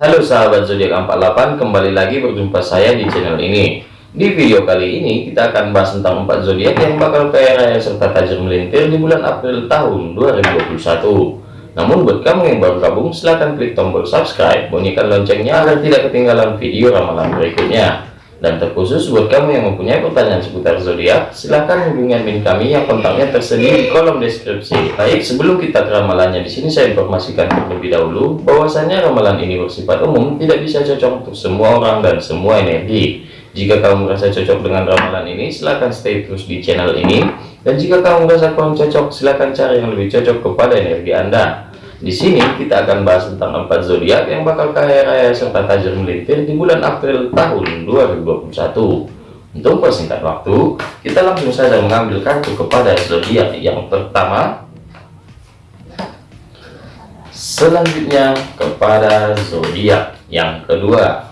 Halo sahabat zodiak 48 kembali lagi berjumpa saya di channel ini. Di video kali ini kita akan bahas tentang 4 zodiak yang bakal kaya raya serta tajam melintir di bulan April tahun 2021 namun buat kamu yang baru gabung silahkan klik tombol subscribe bunyikan loncengnya agar tidak ketinggalan video ramalan berikutnya dan terkhusus buat kamu yang mempunyai pertanyaan seputar zodiak, silahkan hubungi admin kami yang kontaknya tersedia di kolom deskripsi. Baik, sebelum kita ramalannya di sini saya informasikan terlebih dahulu bahwasanya ramalan ini bersifat umum, tidak bisa cocok untuk semua orang dan semua energi. Jika kamu merasa cocok dengan ramalan ini, silahkan stay terus di channel ini. Dan jika kamu merasa kurang cocok, silahkan cari yang lebih cocok kepada energi Anda. Di sini kita akan bahas tentang empat zodiak yang bakal kaya raya serta tajam melintir di bulan April tahun 2021. Untuk persingkat waktu, kita langsung saja mengambil kartu kepada zodiak yang pertama. Selanjutnya kepada zodiak yang kedua.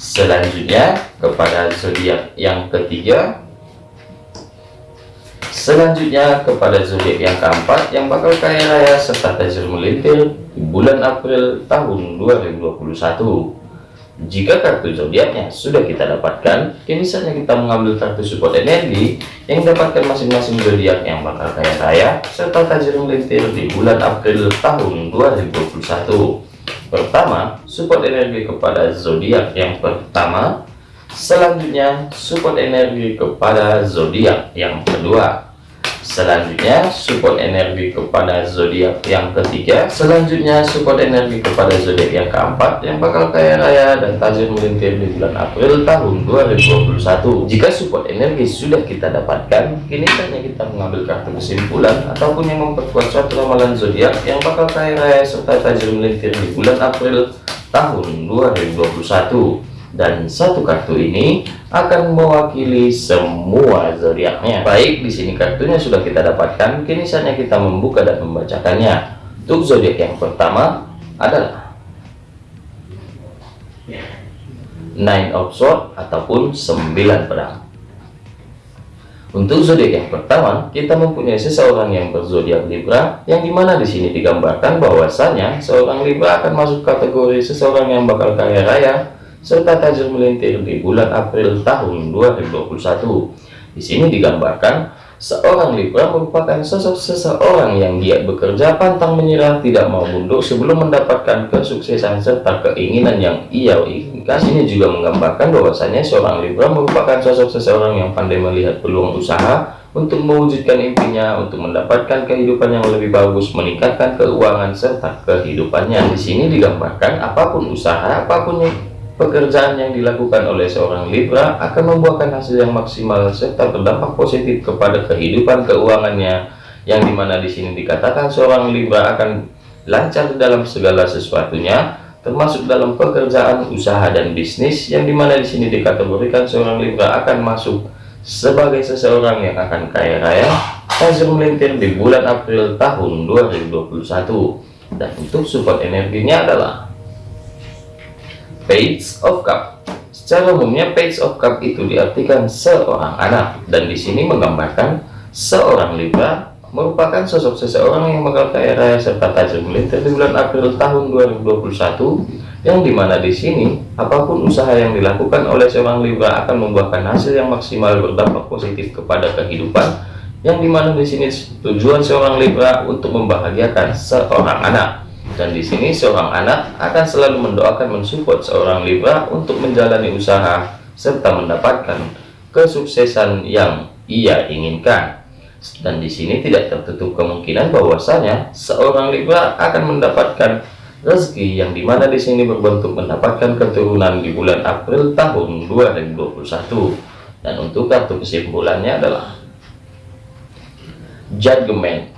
Selanjutnya kepada zodiak yang ketiga Selanjutnya kepada zodiak yang keempat yang bakal kaya raya serta tajir melintir di bulan April tahun 2021. Jika kartu zodiaknya sudah kita dapatkan, kini saatnya kita mengambil kartu support energi yang dapatkan masing-masing zodiak yang bakal kaya raya serta tajir melintir di bulan April tahun 2021. Pertama, support energi kepada zodiak yang pertama. Selanjutnya, support energi kepada zodiak yang kedua selanjutnya support energi kepada zodiak yang ketiga. Selanjutnya support energi kepada zodiak yang keempat yang bakal kaya raya dan tajam melintir di bulan April tahun 2021 jika support energi sudah kita dapatkan kini saatnya kita mengambil kartu kesimpulan ataupun yang memperkuat suatu ramalan zodiak yang bakal kaya raya serta tajam melintir di bulan April tahun 2021 dan satu kartu ini akan mewakili semua zodiaknya. Baik, di sini kartunya sudah kita dapatkan, kini saatnya kita membuka dan membacakannya. Untuk zodiak yang pertama adalah Nine of Swords ataupun sembilan pedang. Untuk zodiak yang pertama, kita mempunyai seseorang yang berzodiak Libra, yang di mana di sini digambarkan bahwasanya seorang Libra akan masuk kategori seseorang yang bakal kaya raya, serta tajam melintir di bulan April tahun 2021. Di sini digambarkan seorang Libra merupakan sosok seseorang yang giat bekerja, pantang menyerah, tidak mau mundur sebelum mendapatkan kesuksesan serta keinginan yang ia inginkan. Ini juga menggambarkan bahwasanya seorang Libra merupakan sosok seseorang yang pandai melihat peluang usaha untuk mewujudkan impinya, untuk mendapatkan kehidupan yang lebih bagus, meningkatkan keuangan serta kehidupannya. Di sini digambarkan apa pun usaha, apa pun yang Pekerjaan yang dilakukan oleh seorang Libra akan membuahkan hasil yang maksimal serta berdampak positif kepada kehidupan keuangannya yang di mana di sini dikatakan seorang Libra akan lancar dalam segala sesuatunya termasuk dalam pekerjaan usaha dan bisnis yang di mana di sini dikategorikan seorang Libra akan masuk sebagai seseorang yang akan kaya raya hasil melintir di bulan April tahun 2021 dan untuk support energinya adalah Page of Cup. Secara umumnya page of cup itu diartikan seorang anak dan di sini menggambarkan seorang Libra merupakan sosok seseorang yang kaya raya serta tajam melintir di bulan April tahun 2021 yang di mana di sini apa pun usaha yang dilakukan oleh seorang Libra akan membuahkan hasil yang maksimal berdampak positif kepada kehidupan yang di mana di sini tujuan seorang Libra untuk membahagiakan seorang anak dan di sini seorang anak akan selalu mendoakan mensupport seorang Libra untuk menjalani usaha serta mendapatkan kesuksesan yang ia inginkan. Dan di sini tidak tertutup kemungkinan bahwasanya seorang Libra akan mendapatkan rezeki yang di mana di sini berbentuk mendapatkan keturunan di bulan April tahun 2021. Dan untuk kartu kesimpulannya adalah Judgment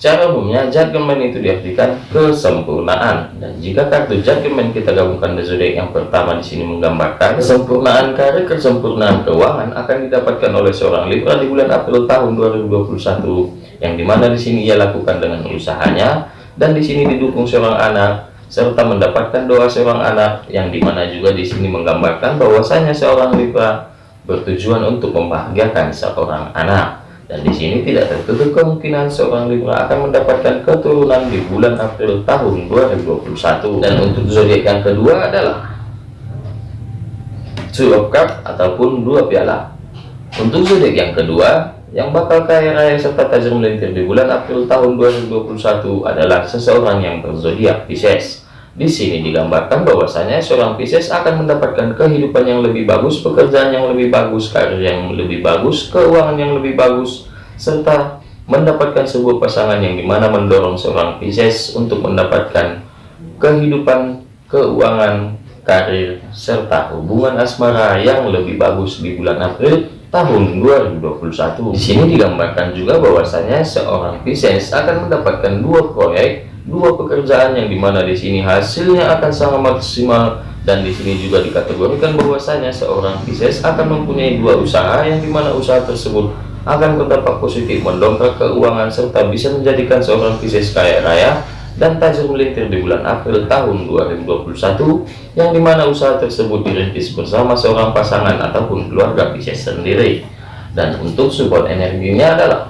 Secara umumnya judgment itu diartikan kesempurnaan. Dan jika kartu judgment kita gabungkan dengan zodiak yang pertama di sini menggambarkan kesempurnaan karir, kesempurnaan keuangan akan didapatkan oleh seorang Libra di bulan April tahun 2021 yang di mana di sini ia lakukan dengan usahanya dan di sini didukung seorang anak serta mendapatkan doa seorang anak yang di mana juga di sini menggambarkan bahwasanya seorang Libra bertujuan untuk membahagiakan seorang anak Dan di sini tidak tertutup kemungkinan seorang Libra akan mendapatkan keturunan di bulan April tahun 2021. Dan untuk zodiak yang kedua adalah Two of Cup ataupun dua piala. Untuk zodiak yang kedua, yang bakal kaya raya serta tajam melintir di bulan April tahun 2021 adalah seseorang yang berzodiak Pisces. Di sini digambarkan bahwasanya seorang Pisces akan mendapatkan kehidupan yang lebih bagus, pekerjaan yang lebih bagus, karir yang lebih bagus, keuangan yang lebih bagus, serta mendapatkan sebuah pasangan yang di mana mendorong seorang Pisces untuk mendapatkan kehidupan, keuangan, karir, serta hubungan asmara yang lebih bagus di bulan April tahun 2021. Di sini digambarkan juga bahwasanya seorang Pisces akan mendapatkan dua proyek dua pekerjaan yang di mana di sini hasilnya akan sangat maksimal dan di sini juga dikategorikan bahwasanya seorang Pisces akan mempunyai dua usaha yang di mana usaha tersebut akan berdampak positif mendongkrak keuangan serta bisa menjadikan seorang Pisces kaya raya dan tajam melintir di bulan April tahun 2021 yang di mana usaha tersebut dirintis bersama seorang pasangan ataupun keluarga Pisces sendiri. Dan untuk support energinya adalah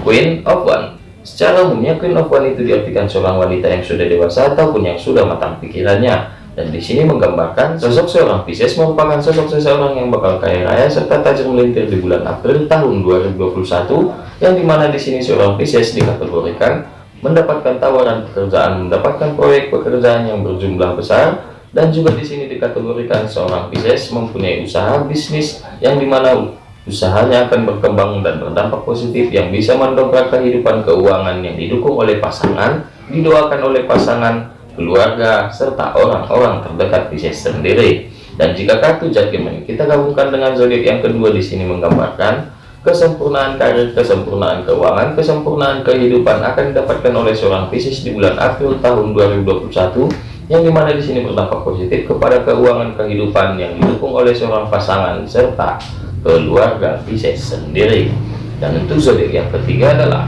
Queen of One Secara umumnya Queen of One itu diartikan seorang wanita yang sudah dewasa ataupun yang sudah matang pikirannya. Dan di sini menggambarkan sosok seorang Pisces merupakan sosok seseorang yang bakal kaya raya serta tajam melintir di bulan April tahun 2021 yang di mana di sini seorang Pisces dikategorikan mendapatkan tawaran pekerjaan, mendapatkan proyek pekerjaan yang berjumlah besar dan juga di sini dikategorikan seorang Pisces mempunyai usaha bisnis yang di mana usahanya akan berkembang dan berdampak positif yang bisa mendongkrak kehidupan keuangan yang didukung oleh pasangan, didoakan oleh pasangan, keluarga, serta orang-orang terdekat Pisces sendiri. Dan jika kartu judgment kita gabungkan dengan zodiak yang kedua di sini menggambarkan kesempurnaan karir, kesempurnaan keuangan, kesempurnaan kehidupan akan didapatkan oleh seorang Pisces di bulan April tahun 2021 yang di mana di sini berdampak positif kepada keuangan kehidupan yang didukung oleh seorang pasangan serta keluarga Pisces sendiri dan untuk zodiak yang ketiga adalah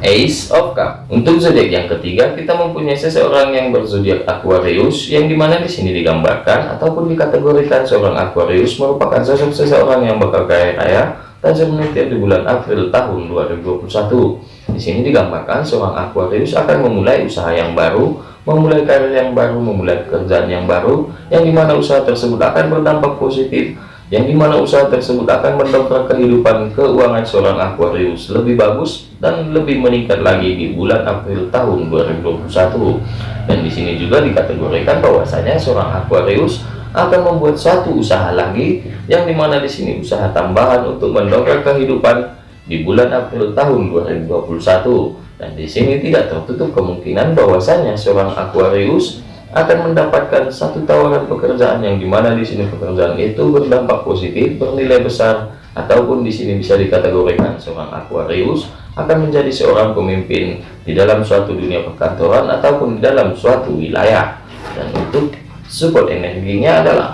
Ace of Cup. Untuk zodiak yang ketiga, kita mempunyai seseorang yang berzodiak Aquarius, yang di mana di sini digambarkan ataupun dikategorikan seorang Aquarius merupakan sosok seseorang yang bakal kaya raya dan semenit di bulan April tahun 2021. Di sini digambarkan seorang Aquarius akan memulai usaha yang baru, memulai karir yang baru, memulai pekerjaan yang baru, yang di mana usaha tersebut akan berdampak positif, yang di mana usaha tersebut akan mendongkrak kehidupan keuangan seorang Aquarius lebih bagus dan lebih meningkat lagi di bulan April tahun 2021. Dan di sini juga dikategorikan bahwasanya seorang Aquarius akan membuat satu usaha lagi, yang di mana di sini usaha tambahan untuk mendongkrak kehidupan di bulan April tahun 2021 dan di sini tidak tertutup kemungkinan bahwasanya seorang Aquarius akan mendapatkan satu tawaran pekerjaan yang di mana di sini pekerjaan itu berdampak positif, bernilai besar, ataupun di sini bisa dikategorikan seorang Aquarius akan menjadi seorang pemimpin di dalam suatu dunia perkantoran ataupun di dalam suatu wilayah. Dan untuk support energinya adalah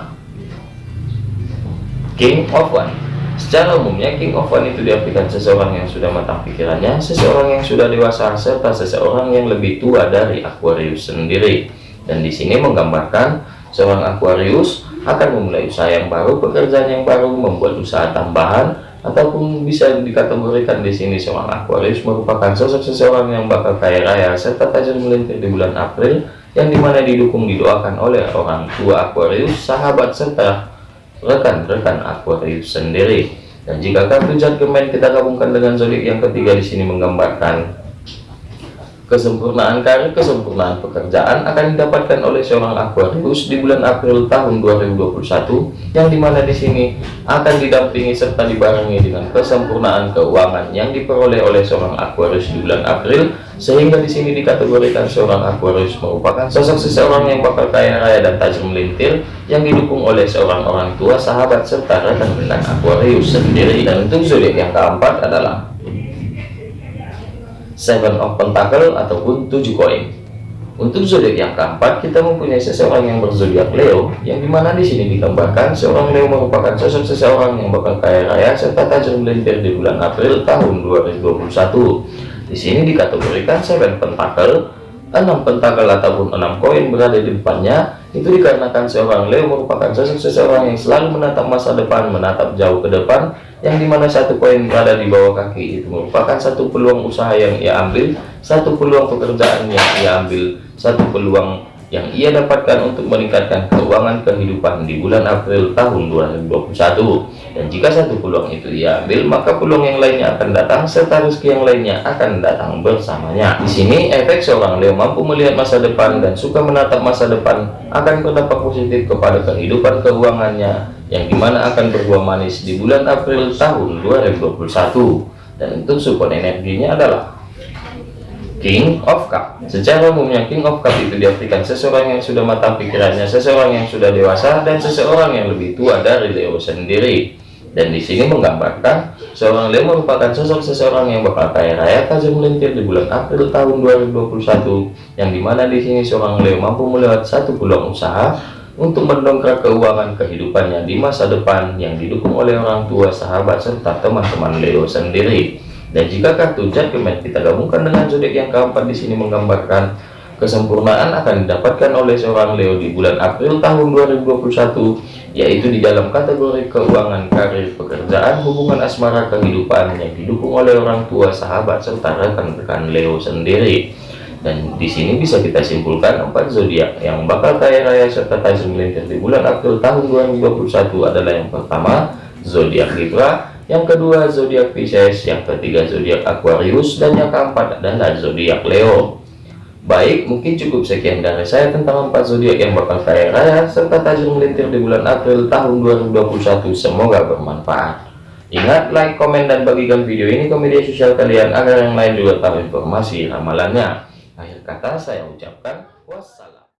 King of One Secara umumnya King of One itu diartikan seseorang yang sudah matang pikirannya, seseorang yang sudah dewasa, serta seseorang yang lebih tua dari Aquarius sendiri. Dan di sini menggambarkan seorang Aquarius akan memulai usaha yang baru, pekerjaan yang baru, membuat usaha tambahan, ataupun bisa dikategorikan di sini seorang Aquarius merupakan sosok seseorang yang bakal kaya raya serta tajam melintir di bulan April yang di mana didukung didoakan oleh orang tua Aquarius, sahabat serta rekan-rekan Aquarius sendiri. Dan jika kartu judgment kita gabungkan dengan zodiak yang ketiga di sini menggambarkan Kesempurnaan karir, kesempurnaan pekerjaan akan didapatkan oleh seorang Aquarius di bulan April tahun 2021 yang di mana di sini akan didampingi serta dibarengi dengan kesempurnaan keuangan yang diperoleh oleh seorang Aquarius di bulan April sehingga di sini dikategorikan seorang Aquarius merupakan sosok seseorang yang bakal kaya raya dan tajam melintir yang didukung oleh seorang orang tua, sahabat serta rekan-rekan Aquarius sendiri. Dan untuk zodiak yang keempat adalah Seven of Pentacle ataupun tujuh koin. Untuk zodiak yang keempat, kita mempunyai seseorang yang berzodiak Leo, yang di mana di sini digambarkan seorang Leo merupakan sosok seseorang yang bakal kaya raya serta tajam melintir di bulan April tahun 2021. Di sini dikategorikan Seven Pentacle, enam pentakel ataupun enam koin berada di depannya itu dikarenakan seorang Leo merupakan sosok seseorang yang selalu menatap masa depan menatap jauh ke depan yang di mana satu koin berada di bawah kaki itu merupakan satu peluang usaha yang ia ambil satu peluang pekerjaan yang ia ambil satu peluang yang ia dapatkan untuk meningkatkan keuangan kehidupan di bulan April tahun 2021 dan jika satu peluang itu ia ambil maka peluang yang lainnya akan datang serta rezeki yang lainnya akan datang bersamanya. Di sini efek seorang Leo mampu melihat masa depan dan suka menatap masa depan akan berdampak positif kepada kehidupan keuangannya yang di mana akan berbuah manis di bulan April tahun 2021 dan untuk support energinya adalah King of Cup Secara umumnya King of Cup itu diartikan seseorang yang sudah matang pikirannya, seseorang yang sudah dewasa, dan seseorang yang lebih tua dari Leo sendiri. Dan di sini menggambarkan seorang Leo merupakan sosok seseorang yang bakal kaya raya tajam melintir di bulan April tahun 2021, yang di mana di sini seorang Leo mampu melewat satu peluang usaha untuk mendongkrak keuangan kehidupannya di masa depan yang didukung oleh orang tua, sahabat, serta teman-teman Leo sendiri. Dan jika kartu Judgment kita gabungkan dengan zodiak yang keempat di sini menggambarkan kesempurnaan akan didapatkan oleh seorang Leo di bulan April tahun 2021 yaitu di dalam kategori keuangan, karir, pekerjaan, hubungan asmara, kehidupan yang didukung oleh orang tua, sahabat, serta rekan-rekan Leo sendiri. Dan di sini bisa kita simpulkan empat zodiak yang bakal kaya raya serta tajam melintir di bulan April tahun 2021 adalah yang pertama zodiak Libra, yang kedua zodiak Pisces, yang ketiga zodiak Aquarius, dan yang keempat adalah zodiak Leo. Baik, mungkin cukup sekian dari saya tentang empat zodiak yang bakal kaya raya serta tajam melintir di bulan April tahun 2021. Semoga bermanfaat. Ingat, like, komen, dan bagikan video ini ke media sosial kalian agar yang lain juga tahu informasi ramalannya. Akhir kata saya ucapkan wassalam.